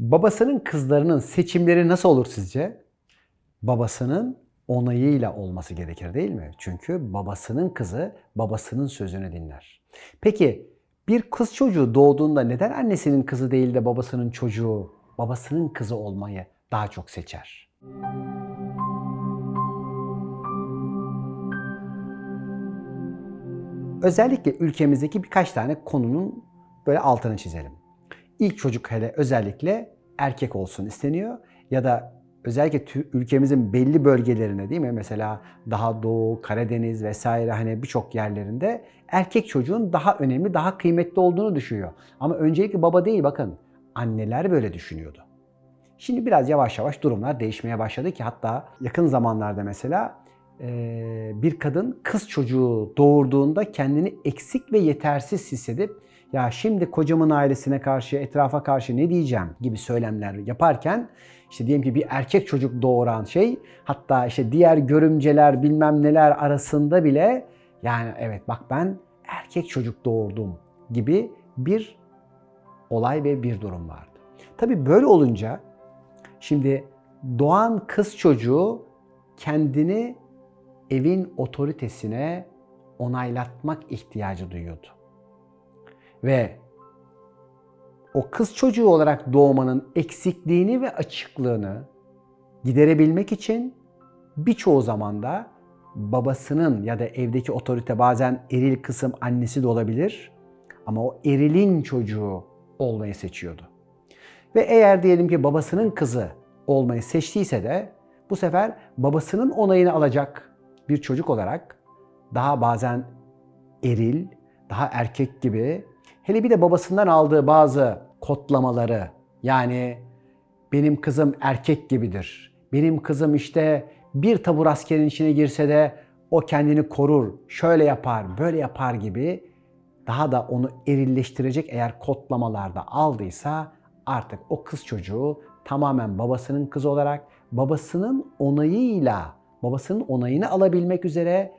Babasının kızlarının seçimleri nasıl olur sizce? Babasının onayıyla olması gerekir değil mi? Çünkü babasının kızı babasının sözünü dinler. Peki bir kız çocuğu doğduğunda neden annesinin kızı değil de babasının çocuğu, babasının kızı olmayı daha çok seçer? Özellikle ülkemizdeki birkaç tane konunun böyle altını çizelim. İlk çocuk hele özellikle erkek olsun isteniyor ya da özellikle ülkemizin belli bölgelerinde değil mi? Mesela daha doğu, Karadeniz vesaire hani birçok yerlerinde erkek çocuğun daha önemli, daha kıymetli olduğunu düşünüyor. Ama öncelikle baba değil bakın anneler böyle düşünüyordu. Şimdi biraz yavaş yavaş durumlar değişmeye başladı ki hatta yakın zamanlarda mesela bir kadın kız çocuğu doğurduğunda kendini eksik ve yetersiz hissedip ya şimdi kocamın ailesine karşı, etrafa karşı ne diyeceğim gibi söylemler yaparken işte diyelim ki bir erkek çocuk doğuran şey hatta işte diğer görümceler bilmem neler arasında bile yani evet bak ben erkek çocuk doğurdum gibi bir olay ve bir durum vardı. Tabii böyle olunca şimdi doğan kız çocuğu kendini evin otoritesine onaylatmak ihtiyacı duyuyordu. Ve o kız çocuğu olarak doğmanın eksikliğini ve açıklığını giderebilmek için birçoğu zamanda babasının ya da evdeki otorite bazen eril kısım annesi de olabilir ama o erilin çocuğu olmayı seçiyordu. Ve eğer diyelim ki babasının kızı olmayı seçtiyse de bu sefer babasının onayını alacak bir çocuk olarak daha bazen eril, daha erkek gibi hele bir de babasından aldığı bazı kodlamaları yani benim kızım erkek gibidir. Benim kızım işte bir tabur askerin içine girse de o kendini korur, şöyle yapar, böyle yapar gibi daha da onu erilleştirecek eğer kodlamalarda aldıysa artık o kız çocuğu tamamen babasının kızı olarak babasının onayıyla, babasının onayını alabilmek üzere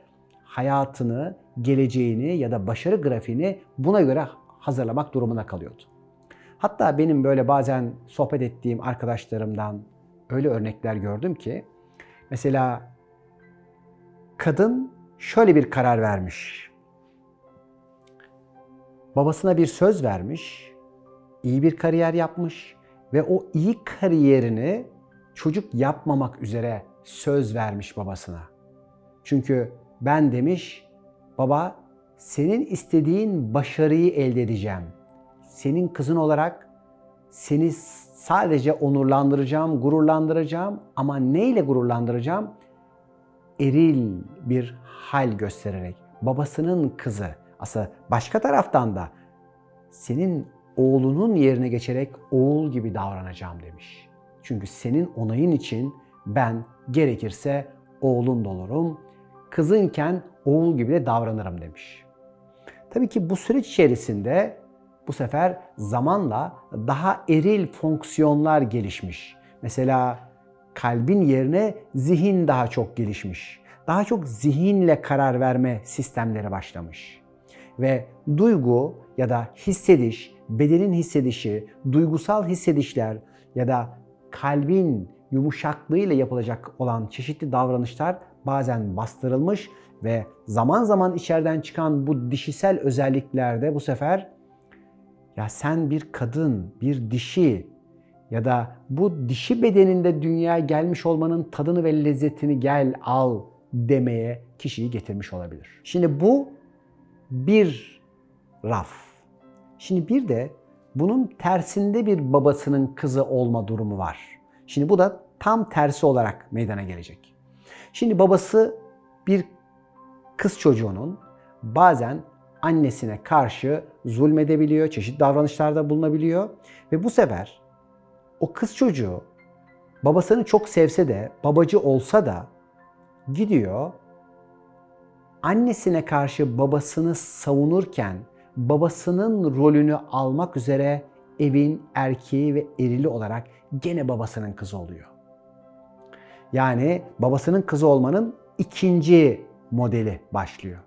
hayatını, geleceğini ya da başarı grafiğini buna göre hazırlamak durumunda kalıyordu. Hatta benim böyle bazen sohbet ettiğim arkadaşlarımdan öyle örnekler gördüm ki mesela kadın şöyle bir karar vermiş. Babasına bir söz vermiş, iyi bir kariyer yapmış ve o iyi kariyerini çocuk yapmamak üzere söz vermiş babasına. Çünkü ben demiş, baba senin istediğin başarıyı elde edeceğim. Senin kızın olarak seni sadece onurlandıracağım, gururlandıracağım ama neyle gururlandıracağım? Eril bir hal göstererek. Babasının kızı. Aslında başka taraftan da senin oğlunun yerine geçerek oğul gibi davranacağım demiş. Çünkü senin onayın için ben gerekirse oğlun da olurum. Kızınken oğul gibi de davranırım demiş. Tabii ki bu süreç içerisinde bu sefer zamanla daha eril fonksiyonlar gelişmiş. Mesela kalbin yerine zihin daha çok gelişmiş. Daha çok zihinle karar verme sistemleri başlamış. Ve duygu ya da hissediş, bedenin hissedişi, duygusal hissedişler ya da kalbin yumuşaklığıyla yapılacak olan çeşitli davranışlar bazen bastırılmış ve zaman zaman içeriden çıkan bu dişisel özelliklerde bu sefer ya sen bir kadın, bir dişi ya da bu dişi bedeninde dünyaya gelmiş olmanın tadını ve lezzetini gel al demeye kişiyi getirmiş olabilir. Şimdi bu bir raf. Şimdi bir de bunun tersinde bir babasının kızı olma durumu var. Şimdi bu da tam tersi olarak meydana gelecek. Şimdi babası bir kız çocuğunun bazen annesine karşı zulmedebiliyor, çeşitli davranışlarda bulunabiliyor ve bu sefer o kız çocuğu babasını çok sevse de, babacı olsa da gidiyor annesine karşı babasını savunurken babasının rolünü almak üzere evin erkeği ve erili olarak gene babasının kızı oluyor. Yani babasının kızı olmanın ikinci modeli başlıyor.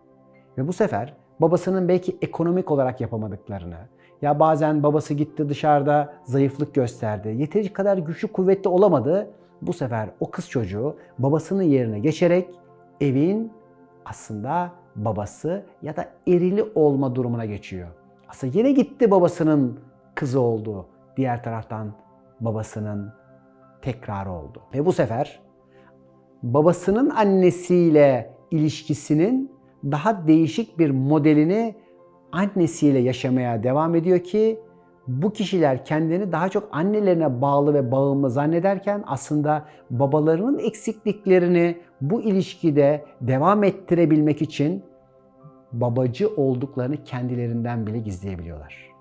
Ve bu sefer babasının belki ekonomik olarak yapamadıklarını Ya bazen babası gitti dışarıda zayıflık gösterdi. Yeteri kadar güçlü kuvvetli olamadı. Bu sefer o kız çocuğu babasının yerine geçerek evin aslında babası ya da erili olma durumuna geçiyor. Aslında yine gitti babasının kızı oldu. Diğer taraftan babasının tekrarı oldu. Ve bu sefer babasının annesiyle ilişkisinin daha değişik bir modelini annesiyle yaşamaya devam ediyor ki bu kişiler kendini daha çok annelerine bağlı ve bağımlı zannederken aslında babalarının eksikliklerini bu ilişkide devam ettirebilmek için babacı olduklarını kendilerinden bile gizleyebiliyorlar.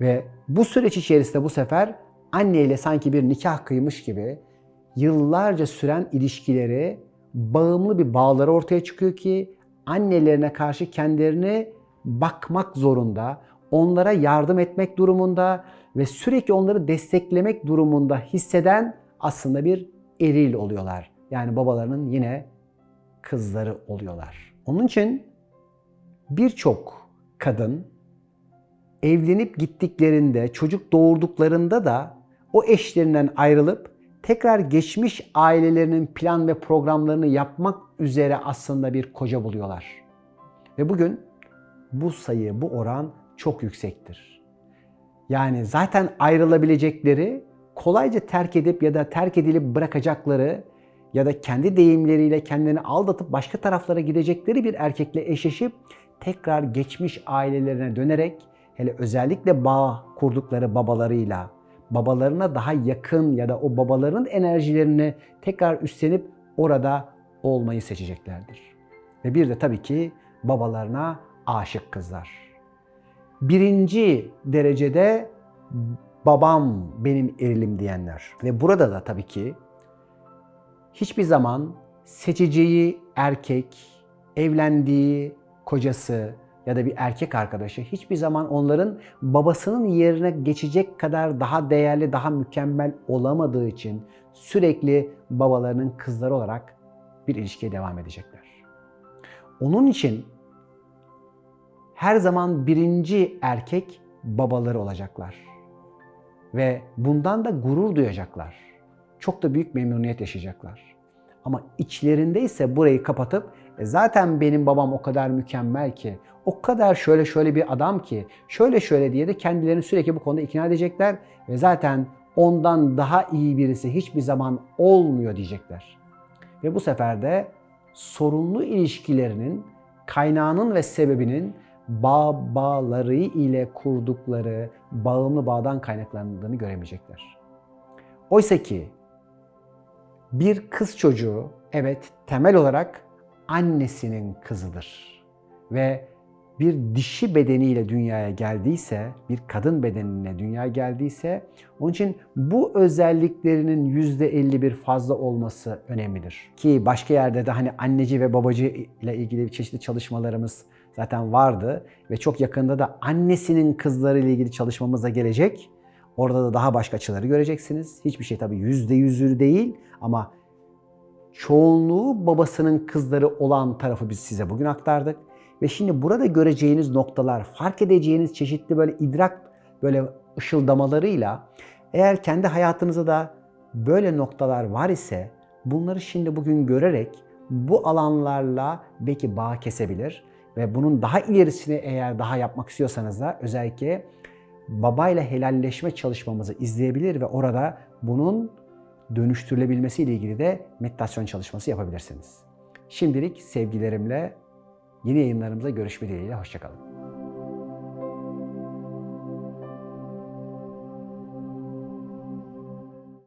Ve bu süreç içerisinde bu sefer anneyle sanki bir nikah kıymış gibi yıllarca süren ilişkileri bağımlı bir bağları ortaya çıkıyor ki annelerine karşı kendilerini bakmak zorunda, onlara yardım etmek durumunda ve sürekli onları desteklemek durumunda hisseden aslında bir eril oluyorlar. Yani babalarının yine kızları oluyorlar. Onun için birçok kadın evlenip gittiklerinde, çocuk doğurduklarında da o eşlerinden ayrılıp tekrar geçmiş ailelerinin plan ve programlarını yapmak üzere aslında bir koca buluyorlar. Ve bugün bu sayı, bu oran çok yüksektir. Yani zaten ayrılabilecekleri, kolayca terk edip ya da terk edilip bırakacakları ya da kendi deyimleriyle kendini aldatıp başka taraflara gidecekleri bir erkekle eşleşip tekrar geçmiş ailelerine dönerek hele özellikle bağ kurdukları babalarıyla, babalarına daha yakın ya da o babaların enerjilerini tekrar üstlenip orada olmayı seçeceklerdir. Ve bir de tabii ki babalarına aşık kızlar. Birinci derecede babam benim erilim diyenler. Ve burada da tabii ki hiçbir zaman seçeceği erkek, evlendiği kocası ya da bir erkek arkadaşı hiçbir zaman onların babasının yerine geçecek kadar daha değerli, daha mükemmel olamadığı için sürekli babalarının kızları olarak bir ilişkiye devam edecekler. Onun için her zaman birinci erkek babaları olacaklar. Ve bundan da gurur duyacaklar. Çok da büyük memnuniyet yaşayacaklar. Ama içlerinde ise burayı kapatıp e zaten benim babam o kadar mükemmel ki, o kadar şöyle şöyle bir adam ki, şöyle şöyle diye de kendilerini sürekli bu konuda ikna edecekler ve zaten ondan daha iyi birisi hiçbir zaman olmuyor diyecekler. Ve bu sefer de sorunlu ilişkilerinin kaynağının ve sebebinin babaları ile kurdukları bağımlı bağdan kaynaklandığını göremeyecekler. Oysa ki bir kız çocuğu evet temel olarak annesinin kızıdır. Ve bir dişi bedeniyle dünyaya geldiyse, bir kadın bedenine dünyaya geldiyse onun için bu özelliklerinin %51 fazla olması önemlidir. Ki başka yerde de hani anneci ve babacı ile ilgili çeşitli çalışmalarımız zaten vardı ve çok yakında da annesinin kızları ile ilgili çalışmamız da gelecek. Orada da daha başka açıları göreceksiniz. Hiçbir şey tabii yüzde yüzü değil ama çoğunluğu babasının kızları olan tarafı biz size bugün aktardık. Ve şimdi burada göreceğiniz noktalar, fark edeceğiniz çeşitli böyle idrak böyle ışıldamalarıyla eğer kendi hayatınızda da böyle noktalar var ise bunları şimdi bugün görerek bu alanlarla belki bağ kesebilir ve bunun daha ilerisini eğer daha yapmak istiyorsanız da özellikle babayla helalleşme çalışmamızı izleyebilir ve orada bunun dönüştürülebilmesi ile ilgili de meditasyon çalışması yapabilirsiniz. Şimdilik sevgilerimle yeni yayınlarımıza görüşme dileğiyle hoşçakalın.